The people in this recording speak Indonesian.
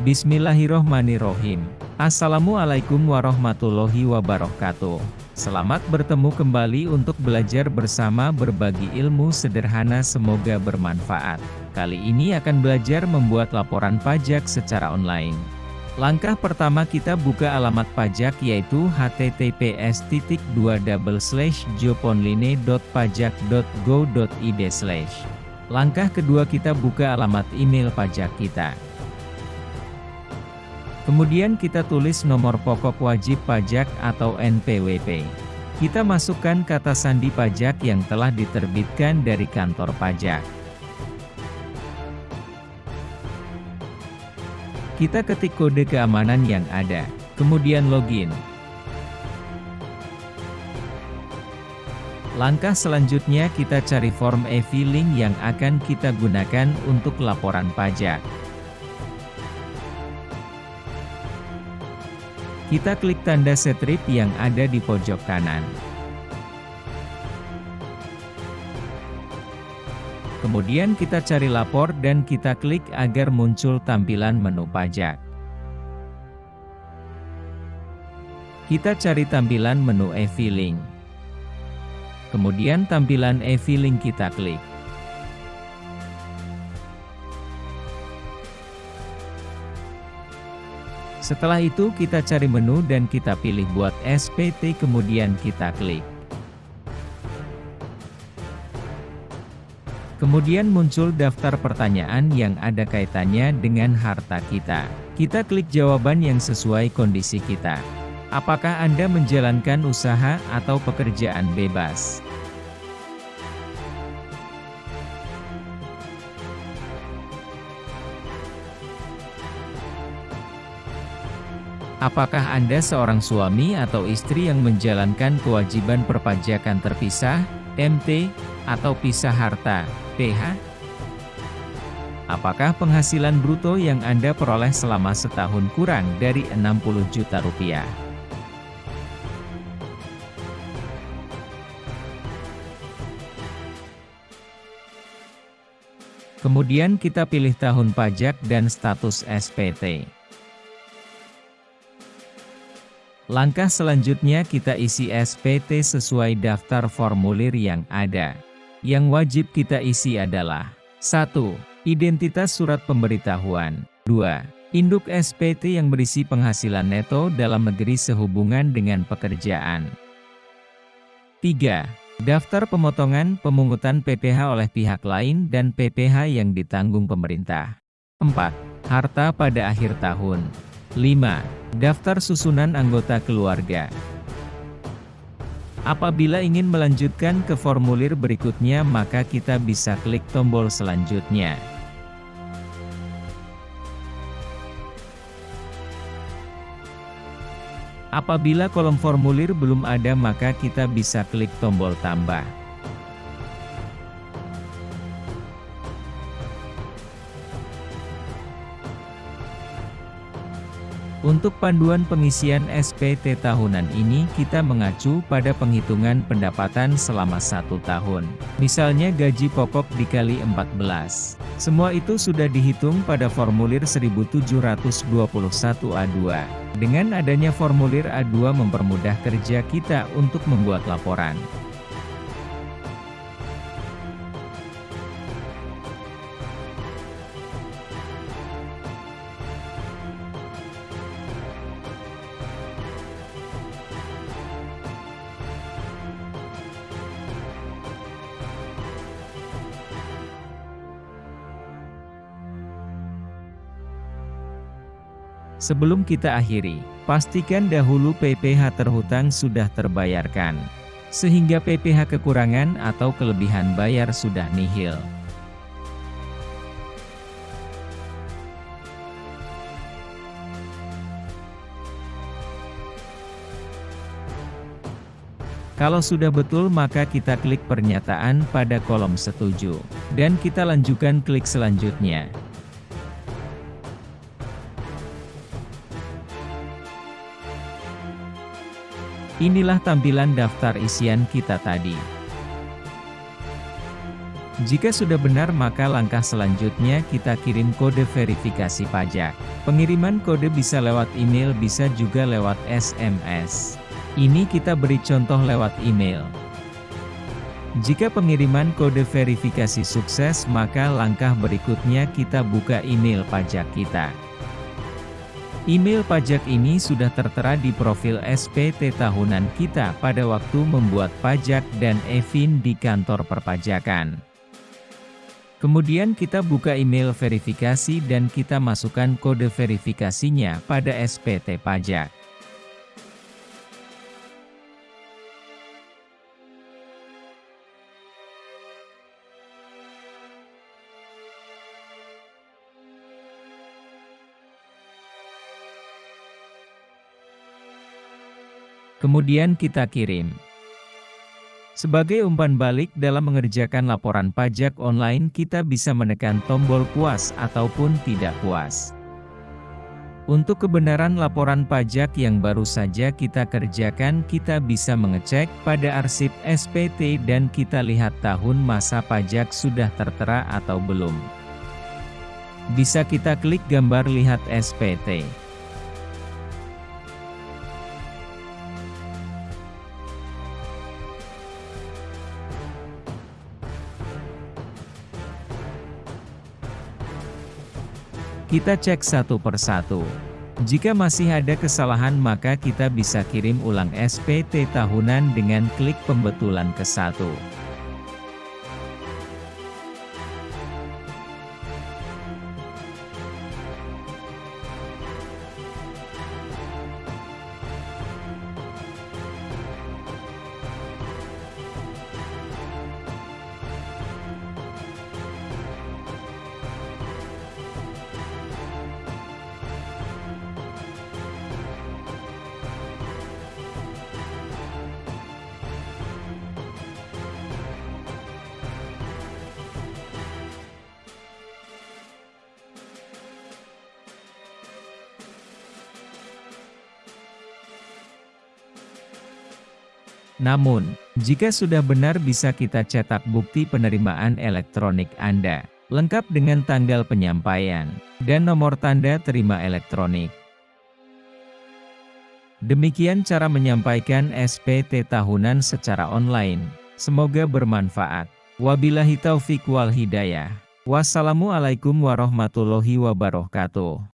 Bismillahirrohmanirrohim. Assalamualaikum warahmatullahi wabarakatuh. Selamat bertemu kembali untuk belajar bersama berbagi ilmu sederhana semoga bermanfaat. Kali ini akan belajar membuat laporan pajak secara online. Langkah pertama kita buka alamat pajak yaitu https joponline.pajak.go.id Langkah kedua kita buka alamat email pajak kita. Kemudian kita tulis nomor pokok wajib pajak atau NPWP. Kita masukkan kata sandi pajak yang telah diterbitkan dari kantor pajak. Kita ketik kode keamanan yang ada, kemudian login. Langkah selanjutnya kita cari form e-filing yang akan kita gunakan untuk laporan pajak. Kita klik tanda setrip yang ada di pojok kanan. Kemudian kita cari lapor dan kita klik agar muncul tampilan menu pajak. Kita cari tampilan menu e-filing. Kemudian tampilan e-filing kita klik. Setelah itu kita cari menu dan kita pilih buat SPT kemudian kita klik. Kemudian muncul daftar pertanyaan yang ada kaitannya dengan harta kita. Kita klik jawaban yang sesuai kondisi kita. Apakah Anda menjalankan usaha atau pekerjaan bebas? Apakah Anda seorang suami atau istri yang menjalankan kewajiban perpajakan terpisah, MT, atau pisah harta, PH? Apakah penghasilan bruto yang Anda peroleh selama setahun kurang dari 60 juta rupiah? Kemudian kita pilih tahun pajak dan status SPT. Langkah selanjutnya kita isi SPT sesuai daftar formulir yang ada. Yang wajib kita isi adalah 1. Identitas surat pemberitahuan 2. Induk SPT yang berisi penghasilan neto dalam negeri sehubungan dengan pekerjaan 3. Daftar pemotongan pemungutan PPH oleh pihak lain dan PPH yang ditanggung pemerintah 4. Harta pada akhir tahun 5. Daftar susunan anggota keluarga Apabila ingin melanjutkan ke formulir berikutnya maka kita bisa klik tombol selanjutnya. Apabila kolom formulir belum ada maka kita bisa klik tombol tambah. Untuk panduan pengisian SPT tahunan ini kita mengacu pada penghitungan pendapatan selama satu tahun. Misalnya gaji pokok dikali 14. Semua itu sudah dihitung pada formulir 1721A2. Dengan adanya formulir A2 mempermudah kerja kita untuk membuat laporan. Sebelum kita akhiri, pastikan dahulu PPH terhutang sudah terbayarkan. Sehingga PPH kekurangan atau kelebihan bayar sudah nihil. Kalau sudah betul maka kita klik pernyataan pada kolom setuju. Dan kita lanjutkan klik selanjutnya. Inilah tampilan daftar isian kita tadi. Jika sudah benar maka langkah selanjutnya kita kirim kode verifikasi pajak. Pengiriman kode bisa lewat email bisa juga lewat SMS. Ini kita beri contoh lewat email. Jika pengiriman kode verifikasi sukses maka langkah berikutnya kita buka email pajak kita. Email pajak ini sudah tertera di profil SPT tahunan kita pada waktu membuat pajak dan EVIN di kantor perpajakan. Kemudian kita buka email verifikasi dan kita masukkan kode verifikasinya pada SPT pajak. Kemudian kita kirim. Sebagai umpan balik dalam mengerjakan laporan pajak online kita bisa menekan tombol puas ataupun tidak puas. Untuk kebenaran laporan pajak yang baru saja kita kerjakan kita bisa mengecek pada arsip SPT dan kita lihat tahun masa pajak sudah tertera atau belum. Bisa kita klik gambar lihat SPT. Kita cek satu persatu. Jika masih ada kesalahan maka kita bisa kirim ulang SPT tahunan dengan klik pembetulan ke satu. Namun, jika sudah benar bisa kita cetak bukti penerimaan elektronik Anda, lengkap dengan tanggal penyampaian, dan nomor tanda terima elektronik. Demikian cara menyampaikan SPT tahunan secara online. Semoga bermanfaat. Wabillahi taufik wal hidayah. Wassalamualaikum warahmatullahi wabarakatuh.